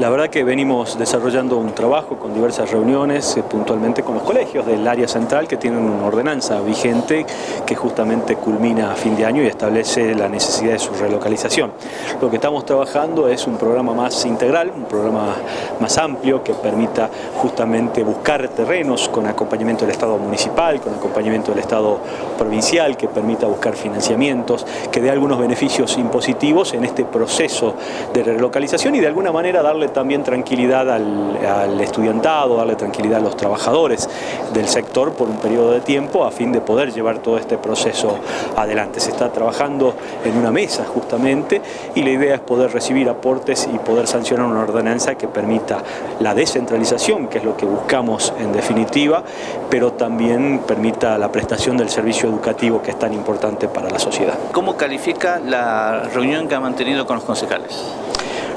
La verdad que venimos desarrollando un trabajo con diversas reuniones, eh, puntualmente con los colegios del área central que tienen una ordenanza vigente que justamente culmina a fin de año y establece la necesidad de su relocalización. Lo que estamos trabajando es un programa más integral, un programa más amplio que permita justamente buscar terrenos con acompañamiento del Estado municipal, con acompañamiento del Estado provincial, que permita buscar financiamientos, que dé algunos beneficios impositivos en este proceso de relocalización y de alguna manera darle también tranquilidad al, estudiantado, darle tranquilidad a los trabajadores del sector por un periodo de tiempo a fin de poder llevar todo este proceso adelante. Se está trabajando en una mesa justamente y la idea es poder recibir aportes y poder sancionar una ordenanza que permita la descentralización, que es lo que buscamos en definitiva, pero también permita la prestación del servicio educativo que es tan importante para la sociedad. ¿Cómo califica la reunión que ha mantenido con los concejales?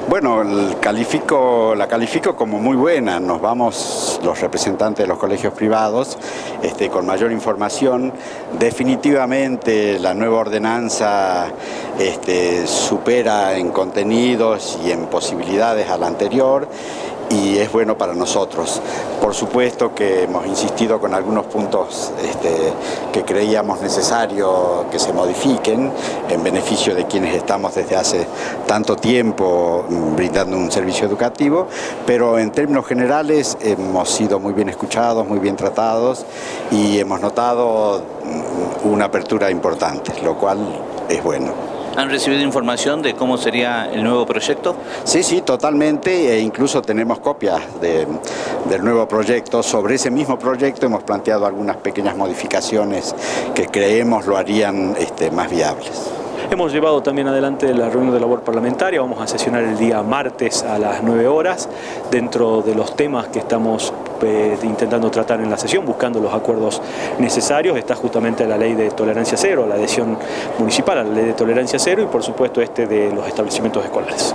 Bueno, califico, la califico como muy buena. Nos vamos los representantes de los colegios privados este, con mayor información. Definitivamente la nueva ordenanza este, supera en contenidos y en posibilidades a la anterior y es bueno para nosotros. Por supuesto que hemos insistido con algunos puntos este, que creíamos necesario que se modifiquen en beneficio de quienes estamos desde hace tanto tiempo brindando un servicio educativo, pero en términos generales hemos sido muy bien escuchados, muy bien tratados y hemos notado una apertura importante, lo cual es bueno. ¿Han recibido información de cómo sería el nuevo proyecto? Sí, sí, totalmente, e incluso tenemos copias del nuevo proyecto. Sobre ese mismo proyecto hemos planteado algunas pequeñas modificaciones que creemos lo harían este, más viables. Hemos llevado también adelante la reunión de labor parlamentaria, vamos a sesionar el día martes a las 9 horas, dentro de los temas que estamos eh, intentando tratar en la sesión, buscando los acuerdos necesarios, está justamente la ley de tolerancia cero, la adhesión municipal a la ley de tolerancia cero y por supuesto este de los establecimientos escolares.